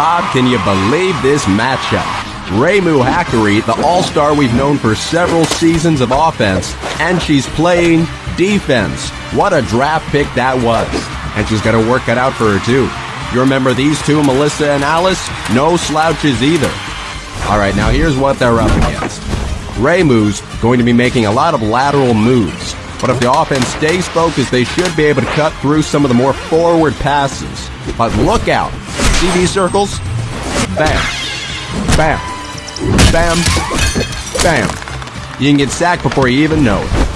Bob, can you believe this matchup? Raymu Hakkari, the all-star we've known for several seasons of offense, and she's playing defense. What a draft pick that was. And she's got to work it out for her, too. You remember these two, Melissa and Alice? No slouches either. All right, now here's what they're up against. Raymu's going to be making a lot of lateral moves. But if the offense stays focused, they should be able to cut through some of the more forward passes. But look out. These circles? Bam. Bam. Bam. Bam. You can get sacked before you even know it.